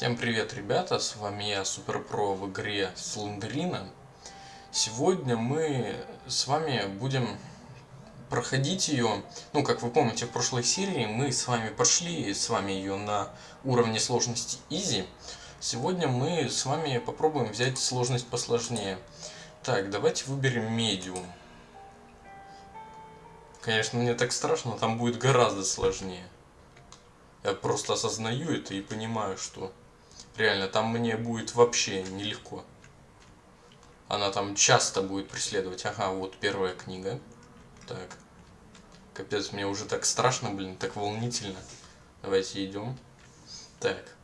Всем привет, ребята, с вами я, Суперпро в игре Слендерина. Сегодня мы с вами будем проходить ее, ну, как вы помните, в прошлой серии мы с вами прошли с вами ее на уровне сложности Easy. Сегодня мы с вами попробуем взять сложность посложнее. Так, давайте выберем Medium. Конечно, мне так страшно, там будет гораздо сложнее. Я просто осознаю это и понимаю, что реально там мне будет вообще нелегко. Она там часто будет преследовать. Ага, вот первая книга. Так. Капец, мне уже так страшно, блин, так волнительно. Давайте идем. Так.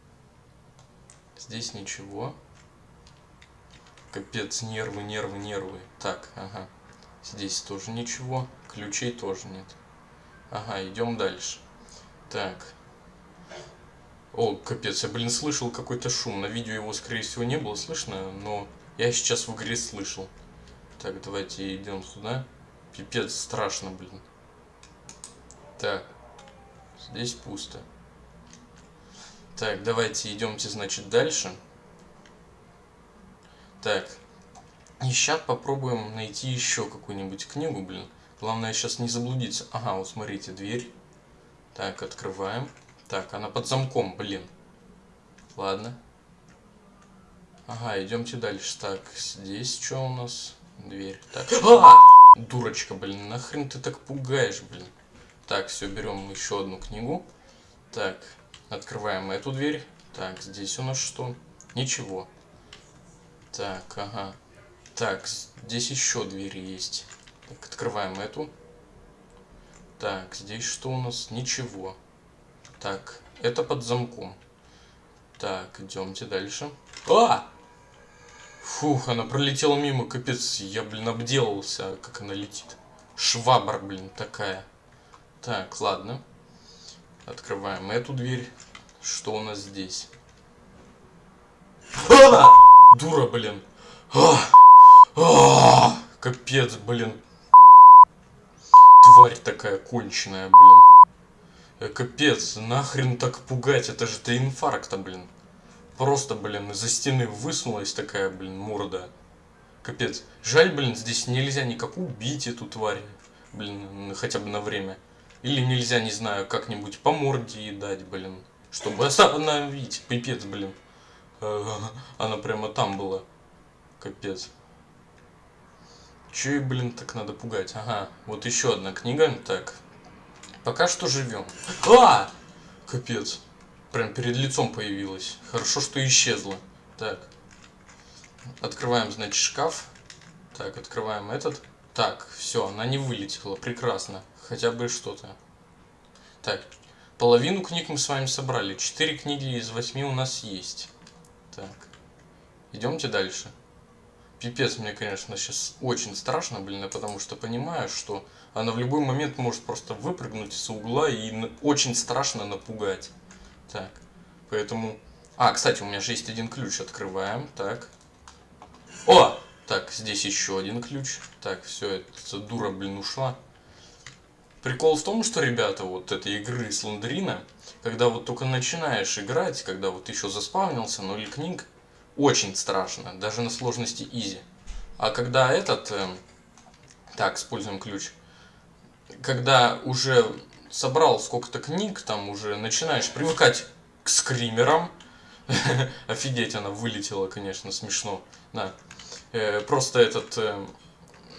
Здесь ничего. Капец, нервы, нервы, нервы. Так, ага. Здесь тоже ничего. Ключей тоже нет. Ага, идем дальше. Так. О, капец, я, блин, слышал какой-то шум. На видео его, скорее всего, не было слышно, но я сейчас в игре слышал. Так, давайте идем сюда. Пипец, страшно, блин. Так, здесь пусто. Так, давайте идемте, значит, дальше. Так, и сейчас попробуем найти еще какую-нибудь книгу, блин. Главное сейчас не заблудиться. Ага, вот смотрите, дверь. Так, открываем. Так, она под замком, блин. Ладно. Ага, идемте дальше. Так, здесь что у нас? Дверь. Так. А! Дурочка, блин, нахрен ты так пугаешь, блин. Так, все, берем еще одну книгу. Так, открываем эту дверь. Так, здесь у нас что? Ничего. Так, ага. Так, здесь еще двери есть. Так, открываем эту. Так, здесь что у нас? Ничего. Так, это под замком. Так, идемте дальше. А! Фух, она пролетела мимо, капец. Я, блин, обделался, как она летит. Швабра, блин, такая. Так, ладно. Открываем эту дверь. Что у нас здесь? А! Дура, блин. А! А! Капец, блин. Тварь такая конченая, блин. Э, капец, нахрен так пугать, это же до инфаркта, блин. Просто, блин, из-за стены высунулась такая, блин, морда. Капец. Жаль, блин, здесь нельзя никак убить эту тварь. Блин, хотя бы на время. Или нельзя, не знаю, как-нибудь по морде ей дать, блин. Чтобы остановить. Пипец, блин. Она прямо там была. Капец. Че, блин, так надо пугать? Ага, вот еще одна книга. Так, Пока что живем. А! Капец. Прям перед лицом появилась. Хорошо, что исчезла. Так. Открываем, значит, шкаф. Так, открываем этот. Так, все, она не вылетела. Прекрасно. Хотя бы что-то. Так, половину книг мы с вами собрали. Четыре книги из восьми у нас есть. Так. Идемте дальше. Пипец, мне, конечно, сейчас очень страшно, блин, потому что понимаю, что она в любой момент может просто выпрыгнуть из угла и очень страшно напугать. Так, поэтому... А, кстати, у меня же есть один ключ, открываем, так. О! Так, здесь еще один ключ. Так, все, эта дура, блин, ушла. Прикол в том, что, ребята, вот этой игры Слендерина, когда вот только начинаешь играть, когда вот еще заспавнился, ноль книг, очень страшно, даже на сложности изи. А когда этот... Э, так, используем ключ. Когда уже собрал сколько-то книг, там уже начинаешь привыкать к скримерам. Офигеть, она вылетела, конечно, смешно. Да. Э, просто этот... Э,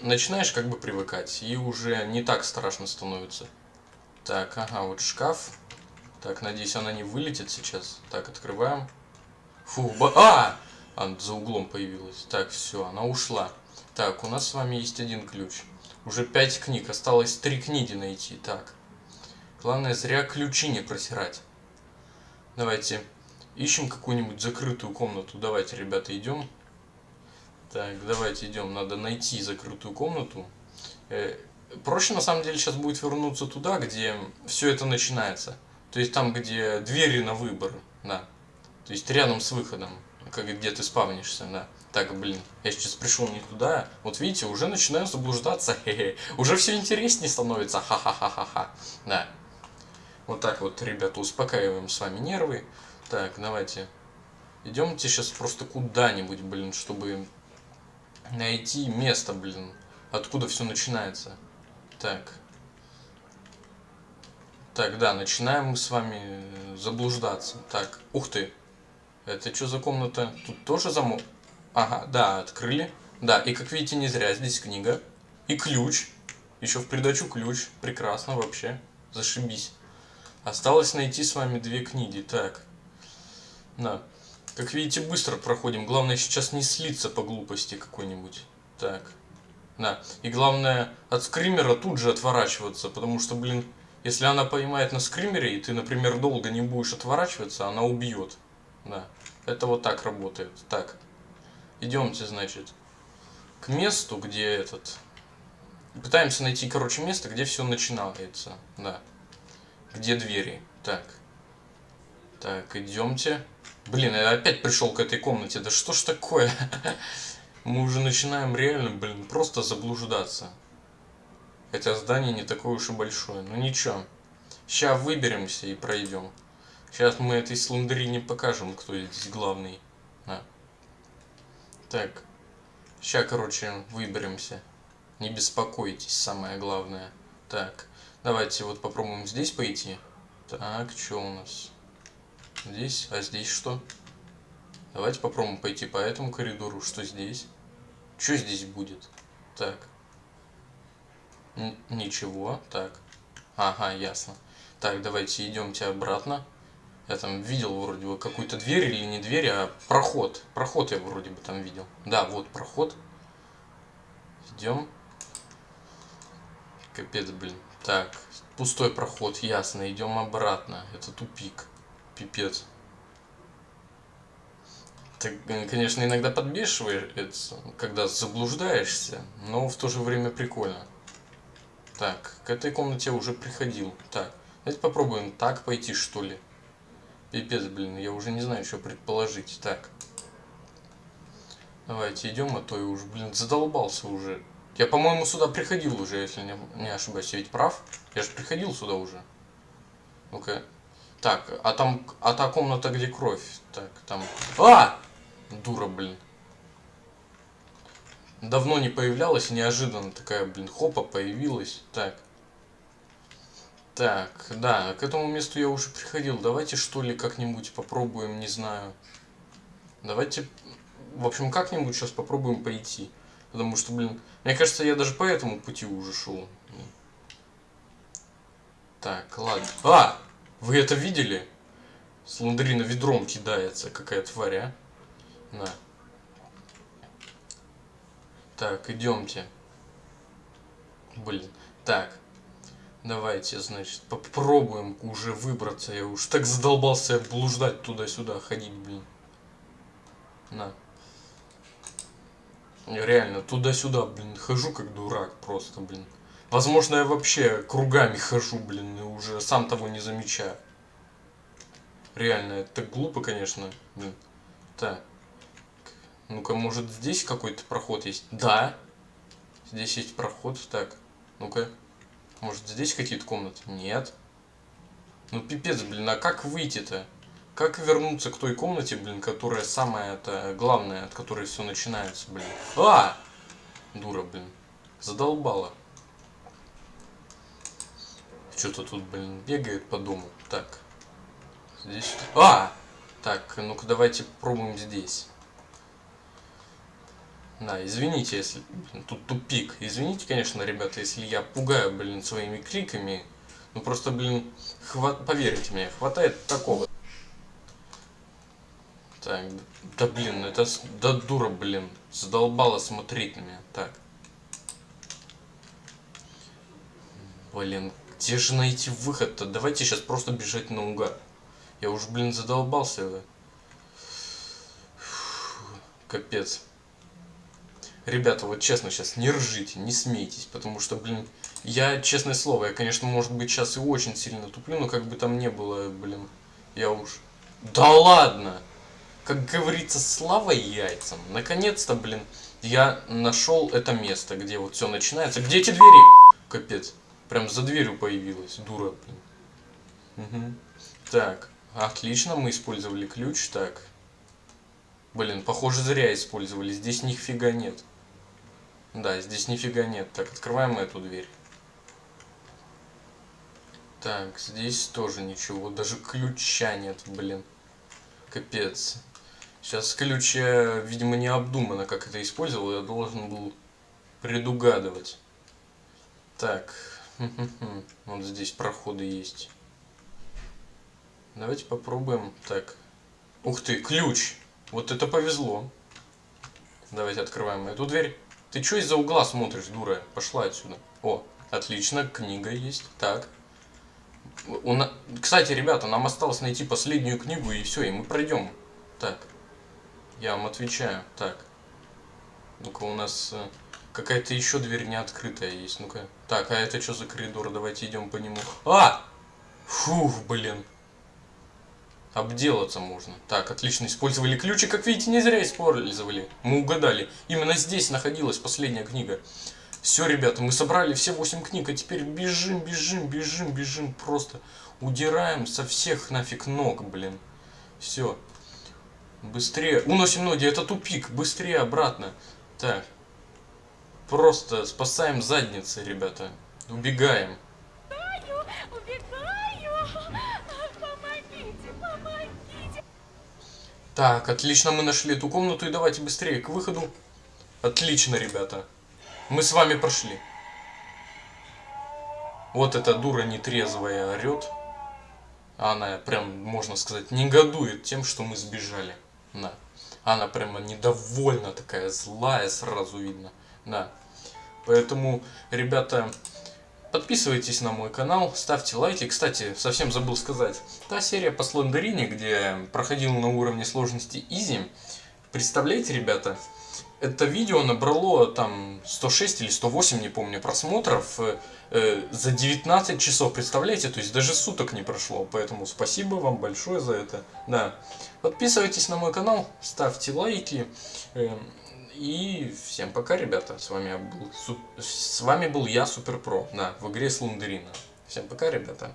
начинаешь как бы привыкать, и уже не так страшно становится. Так, ага, вот шкаф. Так, надеюсь, она не вылетит сейчас. Так, открываем. Фу, ба... А! Она за углом появилась. Так, все, она ушла. Так, у нас с вами есть один ключ. Уже пять книг, осталось три книги найти. Так, главное зря ключи не просирать. Давайте ищем какую-нибудь закрытую комнату. Давайте, ребята, идем. Так, давайте идем. Надо найти закрытую комнату. Э, проще, на самом деле, сейчас будет вернуться туда, где все это начинается. То есть там, где двери на выбор. Да. То есть рядом с выходом как где ты спавнишься, да. Так, блин, я сейчас пришел не туда. Вот видите, уже начинаю заблуждаться. Хе -хе. Уже все интереснее становится. Ха-ха-ха-ха-ха. Да. Вот так вот, ребята, успокаиваем с вами нервы. Так, давайте Идемте сейчас просто куда-нибудь, блин, чтобы найти место, блин, откуда все начинается. Так. Так, да, начинаем мы с вами заблуждаться. Так, ух ты. Это что за комната? Тут тоже замок? Ага, да, открыли. Да, и как видите, не зря здесь книга. И ключ. Еще в придачу ключ. Прекрасно вообще. Зашибись. Осталось найти с вами две книги. Так. Да. Как видите, быстро проходим. Главное сейчас не слиться по глупости какой-нибудь. Так. Да. И главное от скримера тут же отворачиваться. Потому что, блин, если она поймает на скримере, и ты, например, долго не будешь отворачиваться, она убьет. Да. Это вот так работает. Так. Идемте, значит, к месту, где этот... Пытаемся найти, короче, место, где все начинается. Да. Где двери. Так. Так, идемте. Блин, я опять пришел к этой комнате. Да что ж такое? Мы уже начинаем реально, блин, просто заблуждаться. Хотя здание не такое уж и большое. Ну ничего. Сейчас выберемся и пройдем. Сейчас мы этой слендерине покажем, кто здесь главный. На. Так. Сейчас, короче, выберемся. Не беспокойтесь, самое главное. Так. Давайте вот попробуем здесь пойти. Так, что у нас? Здесь, а здесь что? Давайте попробуем пойти по этому коридору. Что здесь? Что здесь будет? Так. Н ничего. Так. Ага, ясно. Так, давайте идемте обратно. Я там видел вроде бы какую-то дверь или не дверь, а проход. Проход я вроде бы там видел. Да, вот проход. Идем. Капец, блин. Так, пустой проход, ясно. Идем обратно. Это тупик. Пипец. Так, конечно, иногда подбешивается, когда заблуждаешься, но в то же время прикольно. Так, к этой комнате уже приходил. Так, давайте попробуем так пойти, что ли. Пипец, блин, я уже не знаю, что предположить. Так. Давайте идем, а то я уже, блин, задолбался уже. Я, по-моему, сюда приходил уже, если не, не ошибаюсь. Я ведь прав? Я же приходил сюда уже. Ну-ка. Так, а там, а та комната, где кровь? Так, там... А! Дура, блин. Давно не появлялась, неожиданно такая, блин, хопа, появилась. Так. Так, да, к этому месту я уже приходил. Давайте, что ли, как-нибудь попробуем, не знаю. Давайте, в общем, как-нибудь сейчас попробуем пойти. Потому что, блин, мне кажется, я даже по этому пути уже шел. Так, ладно. А! Вы это видели? Сландрина ведром кидается, какая тварь, а? На. Так, идемте. Блин. Так. Давайте, значит, попробуем уже выбраться. Я уж так задолбался блуждать туда-сюда, ходить, блин. На. Я реально туда-сюда, блин, хожу как дурак просто, блин. Возможно, я вообще кругами хожу, блин, и уже сам того не замечаю. Реально, это глупо, конечно, блин. Так. Ну-ка, может здесь какой-то проход есть? Да. Здесь есть проход. Так, ну-ка. Может здесь какие-то комнаты? Нет. Ну пипец, блин, а как выйти-то? Как вернуться к той комнате, блин, которая самая это главная, от которой все начинается, блин. А! Дура, блин. Задолбала. Что-то тут, блин, бегает по дому. Так. Здесь... А! Так, ну-ка давайте попробуем здесь. Да, извините, если... Тут тупик. Извините, конечно, ребята, если я пугаю, блин, своими криками. Ну просто, блин, хват... поверьте мне, хватает такого. Так, да блин, это... Да дура, блин. Задолбала смотреть на меня. Так. Блин, где же найти выход-то? Давайте сейчас просто бежать наугад. Я уж, блин, задолбался. Фу, капец. Ребята, вот честно, сейчас не ржите, не смейтесь, потому что, блин, я, честное слово, я, конечно, может быть, сейчас и очень сильно туплю, но как бы там не было, блин, я уж... Да ладно! Как говорится, слава яйцам. Наконец-то, блин, я нашел это место, где вот все начинается. Где эти двери? Капец. Прям за дверью появилась, дура, блин. Угу. Так, отлично, мы использовали ключ, так. Блин, похоже, зря использовали. Здесь нифига нет. Да, здесь нифига нет. Так, открываем эту дверь. Так, здесь тоже ничего. Даже ключа нет, блин. Капец. Сейчас ключа, видимо, не обдумано, как это использовал. Я должен был предугадывать. Так. Вот здесь проходы есть. Давайте попробуем. Так. Ух ты, ключ. Вот это повезло. Давайте открываем эту дверь. Ты что из-за угла смотришь, дура? Пошла отсюда. О, отлично, книга есть. Так. У на... Кстати, ребята, нам осталось найти последнюю книгу и все, и мы пройдем. Так. Я вам отвечаю. Так. Ну-ка, у нас э, какая-то еще дверь не открытая есть. Ну-ка. Так, а это что за коридор? Давайте идем по нему. А! Фух, блин. Обделаться можно. Так, отлично, использовали ключи, как видите, не зря использовали. Мы угадали. Именно здесь находилась последняя книга. Все, ребята, мы собрали все 8 книг, а теперь бежим, бежим, бежим, бежим. Просто удираем со всех нафиг ног, блин. Все. Быстрее. Уносим ноги, это тупик. Быстрее обратно. Так. Просто спасаем задницы, ребята. Убегаем. Так, отлично, мы нашли эту комнату и давайте быстрее к выходу. Отлично, ребята. Мы с вами прошли. Вот эта дура нетрезвая орет. Она прям, можно сказать, негодует тем, что мы сбежали. Да. Она прямо недовольна такая, злая сразу видно. Да. Поэтому, ребята, Подписывайтесь на мой канал, ставьте лайки. Кстати, совсем забыл сказать, та серия по Слендерине, где проходил на уровне сложности Изи, представляете, ребята, это видео набрало там 106 или 108, не помню, просмотров э, э, за 19 часов, представляете? То есть даже суток не прошло, поэтому спасибо вам большое за это. Да, подписывайтесь на мой канал, ставьте лайки. Э, и всем пока, ребята. С вами был, с вами был я, Супер Про, да, в игре Слундерина. Всем пока, ребята.